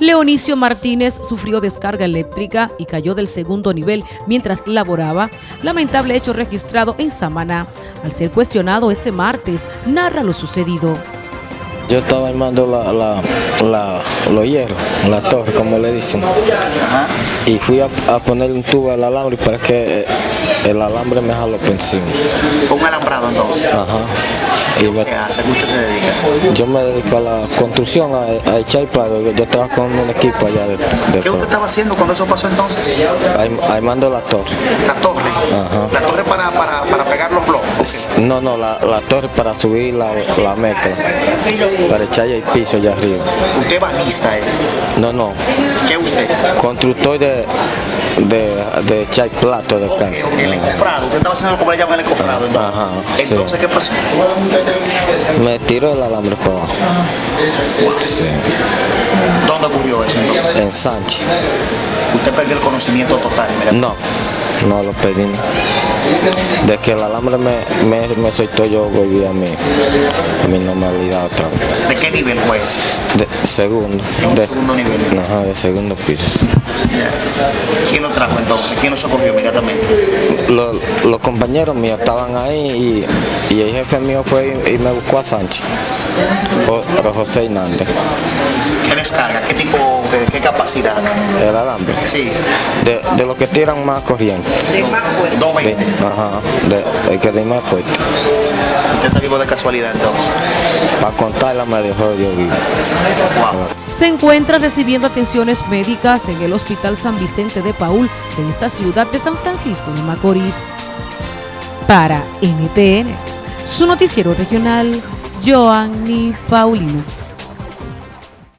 Leonicio Martínez sufrió descarga eléctrica y cayó del segundo nivel mientras laboraba. Lamentable hecho registrado en Samaná. Al ser cuestionado este martes, narra lo sucedido. Yo estaba armando la, la, la, los hierros, la torre, como le dicen. Y fui a, a poner un tubo al alambre para que eh, el alambre me jaló por encima. Un alambrado entonces. Ajá. Y me- ¿Qué hace? ¿A qué usted se dedica? yo me dedico a la construcción, a, a echar plato. Yo, yo trabajo con un equipo allá de, de ¿Qué usted estaba haciendo cuando eso pasó entonces? Arm- Armando la torre. La torre. Ajá. La torre para, para, para pegar los blocos. No, no, la, la torre para subir la, la mezcla, para echar el piso allá arriba. Usted es banista, ¿eh? No, no, ¿Qué usted? constructor de, de, de echar plato de Ok, casa. ok, el encofrado. Usted estaba haciendo como le llaman el encofrado. Entonces, Ajá, sí. entonces ¿qué pasó? Me tiró el alambre para abajo. Sí. ¿Dónde ocurrió eso entonces? En Sánchez. Usted perdió el conocimiento total. No, no lo pedí. De que el alambre me, me, me soltó, yo volví a mi, a mi normalidad otra vez. ¿De qué nivel fue eso? De segundo. De, segundo nivel. Ajá, de segundo piso. ¿Quién lo trajo entonces? ¿Quién lo socorrió inmediatamente? Los, los compañeros míos estaban ahí y, y el jefe mío fue y, y me buscó a Sánchez. Jo- Pero José Hernández, ¿Qué descarga? ¿Qué qué capacidad? el alambre. Sí. De, de los que tiran más corriente. De más fuerte. De, 220. ajá, de, el que de más fuerte. Usted está vivo de casualidad entonces. Para contarla me dejó yo vivo. Wow. Se encuentra recibiendo atenciones médicas en el Hospital San Vicente de Paul de esta ciudad de San Francisco de Macorís. Para NTN, su noticiero regional, Joanny Paulino.